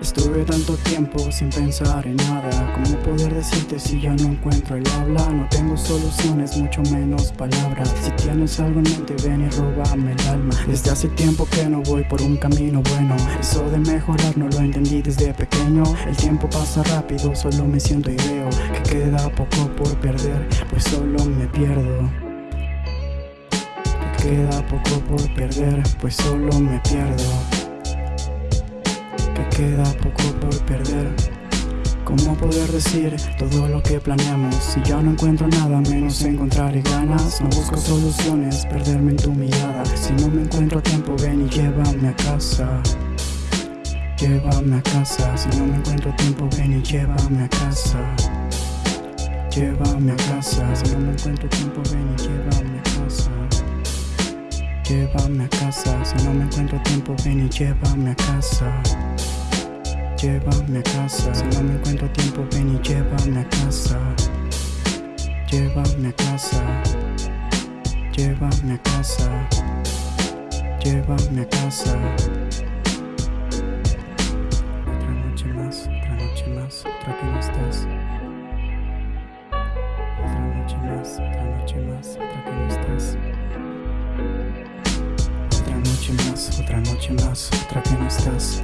Estuve tanto tiempo sin pensar en nada. ¿Cómo poder decirte si ya no encuentro el habla? No tengo soluciones, mucho menos palabras. Si tienes algo en mente ven y róbame el alma. Desde hace tiempo que no voy por un camino bueno. Eso de mejorar no lo entendí desde pequeño. El tiempo pasa rápido, solo me siento y veo Que queda poco por perder, pues solo me pierdo. Que queda poco por perder, pues solo me pierdo queda poco por perder. ¿Cómo poder decir todo lo que planeamos? Si ya no encuentro nada menos encontrar ganas No busco soluciones, perderme en tu mirada. Si no me encuentro tiempo ven y llévame a casa. Llévame a casa, si no me encuentro tiempo ven y llévame a casa. Llévame a casa, si no me encuentro tiempo ven y llévame a casa. Llévame a casa, si no me encuentro tiempo ven y llévame a casa Llévame a casa, si no me encuentro tiempo ven y llévame a casa. Llévame a casa. Llévame a casa. Llévame a casa. Otra noche más, otra noche más, otra que no estás. Otra noche más, otra noche más, otra que no estás. Otra noche más, otra noche más, otra que no estás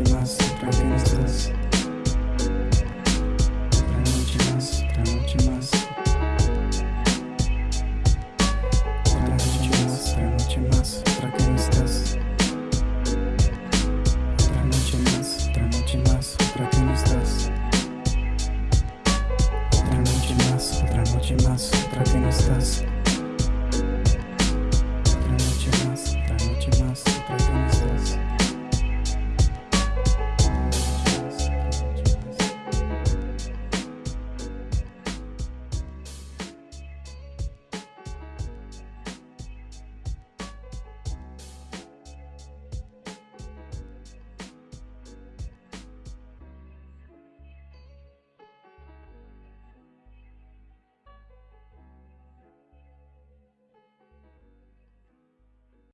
noite nossa, pra Deus nossa. Pra noite nossa, pra noite nossa. outra noite nossa, outra noite nossa, pra quem estás. Pra noite nossa, pra noite nossa, pra quem estás. Pra noite nossa, pra noite nossa, pra quem estás.